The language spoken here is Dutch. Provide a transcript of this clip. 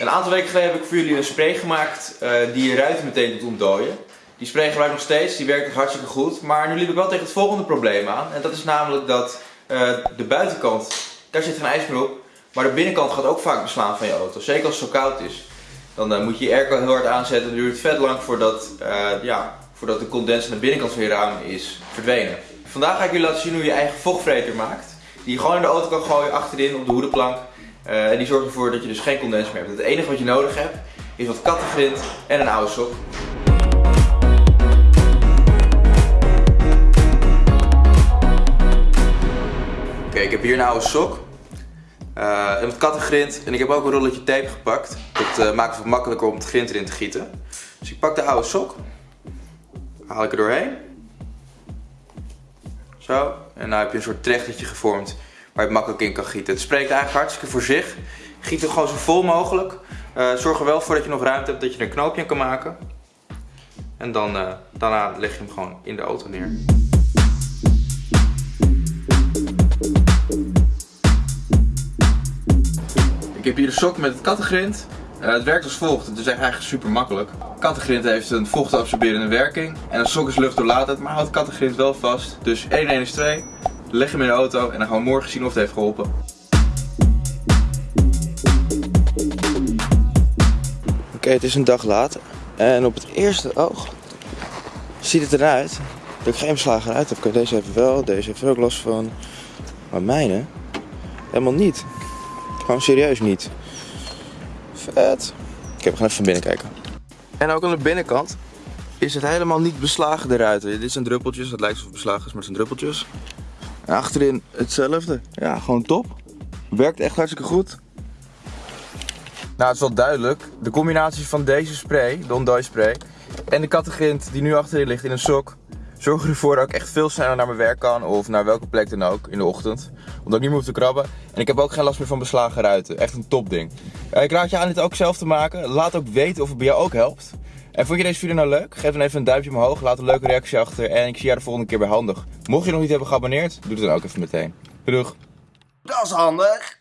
Een aantal weken geleden heb ik voor jullie een spray gemaakt eh, die je ruiten meteen doet ontdooien. Die spray gebruik ik nog steeds, die werkt hartstikke goed. Maar nu liep ik wel tegen het volgende probleem aan. En dat is namelijk dat eh, de buitenkant, daar zit geen ijs meer op. Maar de binnenkant gaat ook vaak beslaan van je auto. Zeker als het zo koud is. Dan eh, moet je je airco heel hard aanzetten. Dan duurt het vet lang voordat, ja, voordat de condens aan de binnenkant van je raam is verdwenen. Vandaag ga ik jullie laten zien hoe je eigen vochtvreter maakt. Die je gewoon in de auto kan gooien achterin op de hoedenplank. Uh, en die zorgt ervoor dat je dus geen condens meer hebt. Het enige wat je nodig hebt is wat kattengrind en een oude sok. Oké, ik heb hier een oude sok. Uh, en wat kattengrind. En ik heb ook een rolletje tape gepakt. Dat uh, maakt het makkelijker om het grind erin te gieten. Dus ik pak de oude sok. Haal ik er doorheen. Zo. En nu heb je een soort trechtertje gevormd waar je makkelijk in kan gieten. Het spreekt eigenlijk hartstikke voor zich. Giet het gewoon zo vol mogelijk. Uh, zorg er wel voor dat je nog ruimte hebt dat je een knoopje kan maken. En dan, uh, daarna leg je hem gewoon in de auto neer. Ik heb hier de sok met het kattengrind. Uh, het werkt als volgt, het is eigenlijk super makkelijk. Kattengrind heeft een vochtabsorberende werking en een sok is luchtdoorlatend, maar houdt kattengrind wel vast. Dus 1 1 is 2. Leg hem in de auto en dan gaan we morgen zien of het heeft geholpen. Oké, het is een dag later. En op het eerste oog ziet het eruit dat ik geen beslagen uit heb. Oké, deze even wel, deze heeft ook last van. Maar mijne helemaal niet. Gewoon serieus niet. Vet. Ik heb gaan even van binnen kijken. En ook aan de binnenkant is het helemaal niet beslagen de ruiten. Dit zijn druppeltjes, het lijkt alsof het beslagen is, maar het zijn druppeltjes. En achterin hetzelfde. Ja, gewoon top. Werkt echt hartstikke goed. Nou, het is wel duidelijk. De combinatie van deze spray, de Ondoy spray, en de kattengrind die nu achterin ligt in een sok, zorgen ervoor dat ik echt veel sneller naar mijn werk kan of naar welke plek dan ook in de ochtend. Omdat ik niet meer hoef te krabben. En ik heb ook geen last meer van beslagen ruiten. Echt een top ding. Ik raad je aan dit ook zelf te maken. Laat ook weten of het bij jou ook helpt. En vond je deze video nou leuk? Geef dan even een duimpje omhoog, laat een leuke reactie achter en ik zie jou de volgende keer bij handig. Mocht je nog niet hebben geabonneerd, doe het dan ook even meteen. Doei! Dat is handig!